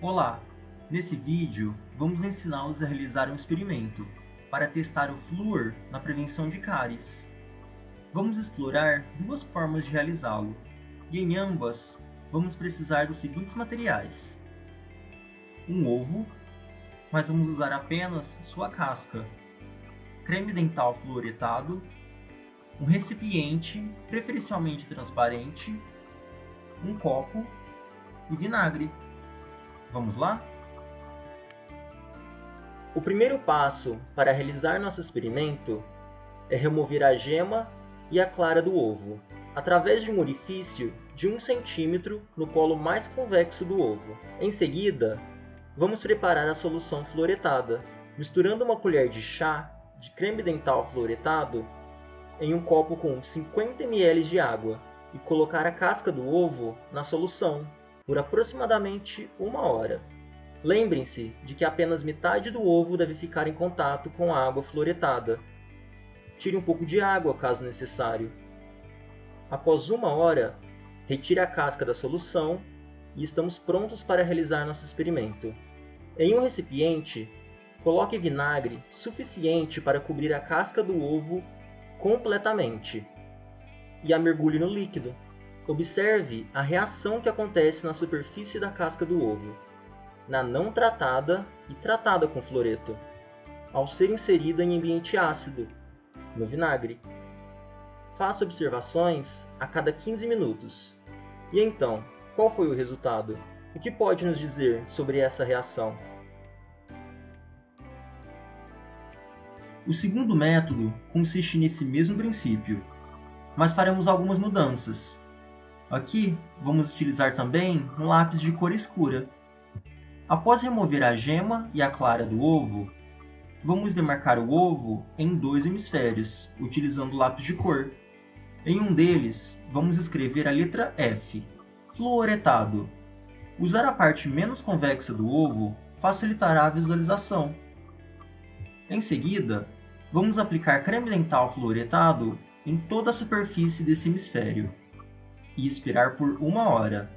Olá! Nesse vídeo, vamos ensiná-los a realizar um experimento para testar o flúor na prevenção de cáries. Vamos explorar duas formas de realizá-lo, e em ambas vamos precisar dos seguintes materiais. Um ovo, mas vamos usar apenas sua casca, creme dental fluoretado, um recipiente, preferencialmente transparente, um copo e vinagre. Vamos lá? O primeiro passo para realizar nosso experimento é remover a gema e a clara do ovo, através de um orifício de 1 cm no polo mais convexo do ovo. Em seguida, vamos preparar a solução fluoretada, misturando uma colher de chá de creme dental fluoretado em um copo com 50 ml de água e colocar a casca do ovo na solução por aproximadamente uma hora. Lembrem-se de que apenas metade do ovo deve ficar em contato com a água fluoretada. Tire um pouco de água caso necessário. Após uma hora, retire a casca da solução e estamos prontos para realizar nosso experimento. Em um recipiente, coloque vinagre suficiente para cobrir a casca do ovo completamente e a mergulhe no líquido. Observe a reação que acontece na superfície da casca do ovo, na não tratada e tratada com fluoreto, ao ser inserida em ambiente ácido, no vinagre. Faça observações a cada 15 minutos. E então, qual foi o resultado? O que pode nos dizer sobre essa reação? O segundo método consiste nesse mesmo princípio, mas faremos algumas mudanças. Aqui, vamos utilizar também um lápis de cor escura. Após remover a gema e a clara do ovo, vamos demarcar o ovo em dois hemisférios, utilizando lápis de cor. Em um deles, vamos escrever a letra F, fluoretado. Usar a parte menos convexa do ovo facilitará a visualização. Em seguida, vamos aplicar creme dental fluoretado em toda a superfície desse hemisfério e esperar por uma hora.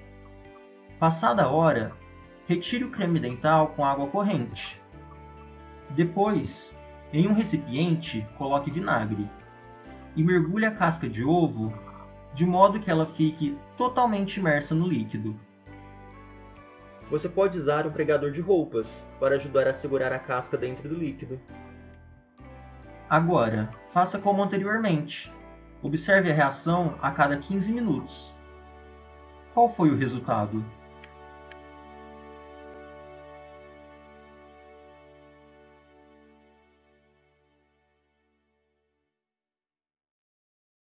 Passada a hora, retire o creme dental com água corrente. Depois, em um recipiente, coloque vinagre e mergulhe a casca de ovo de modo que ela fique totalmente imersa no líquido. Você pode usar um pregador de roupas para ajudar a segurar a casca dentro do líquido. Agora, faça como anteriormente. Observe a reação a cada 15 minutos. Qual foi o resultado?